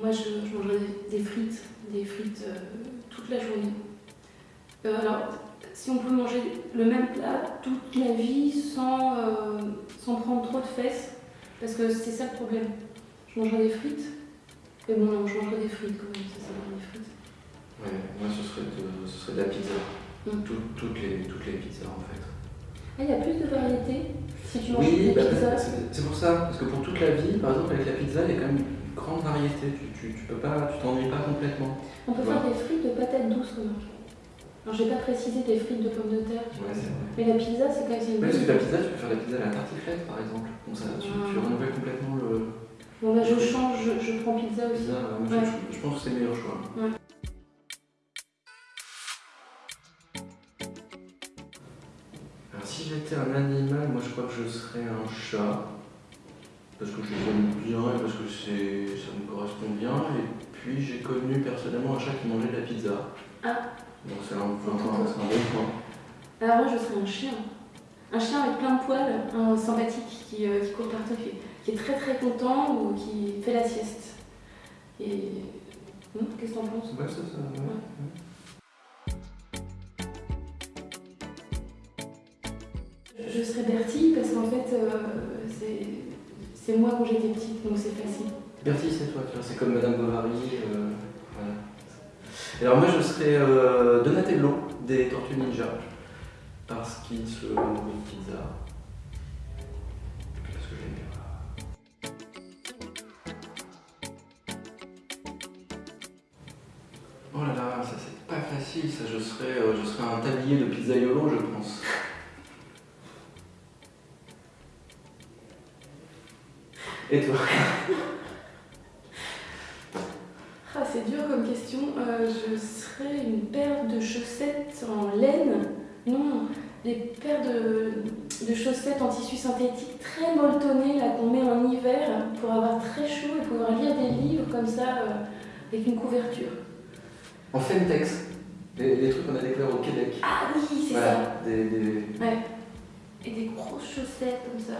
Moi, je, je mangerais des, frites, des frites euh, toute la journée. Euh, alors, si on peut manger le même plat toute la vie sans, euh, sans prendre trop de fesses, parce que c'est ça le problème. Je mangerais des frites, mais bon, non, je mangerais des frites quand même, ça, des frites. Ouais, moi ce serait de, ce serait de la pizza. Mm. Tout- toutes, les, toutes les pizzas en fait. Ah, il y a plus de variétés si tu manges Oui, des bah, pizzas. c'est c'est pour ça, parce que pour toute la vie, par exemple avec la pizza, il y a quand même grande variété. Tu, tu, tu peux pas, tu t'ennuies pas complètement. On peut faire des frites de patates douces, remarque. Alors, j'ai pas précisé des frites de pommes de terre. Ouais, vrai. Mais la pizza, c'est quand même une Ouais, parce que la pizza, tu peux faire la pizza à la tartiflette par exemple. Comme ça, tu, tu Ah. renouvelles complètement le Bon, bah, je change, je, je prends pizza aussi. pizza. Moi, Ouais. je, je pense que c'est le meilleur choix. Ouais. Alors si j'étais un animal, moi je crois que je serais un chat. Parce que je les aime bien et parce que ça me correspond bien. Et puis j'ai connu personnellement un chat qui mangeait de la pizza. Ah. Donc c'est un, c'est un bon point. Alors moi, je serais un chien. Un chien avec plein de poils, un sympathique qui, euh, qui court partout, qui, qui est très très content ou qui fait la sieste. Et... Hmm, Qu'est-ce que t'en penses? Ouais, ça, ça, ouais. Je serais Bertie parce qu'en fait, euh, c'est- c'est moi quand j'étais petite, donc c'est facile. Bertie, c'est toi, c'est comme Madame Bovary. euh, voilà. Alors moi je serais euh, Donatello des Tortues Ninja. Parce qu'il se nourrit pizza. Oh là là, ça c'est pas facile, ça je serais, euh, je un tablier de pizzaiolo je pense. Et toi Ah, c'est dur comme question. Euh, je serais une paire de chaussettes en laine. Non, des paires de, de chaussettes en tissu synthétique très molletonnées qu'on met en hiver pour avoir très chaud et pouvoir lire des livres comme ça euh, avec une couverture. En Femtex, les, les trucs qu'on a découverts au Québec. Ah oui, c'est ça. Voilà, des, des- Ouais. Et des grosses chaussettes comme ça.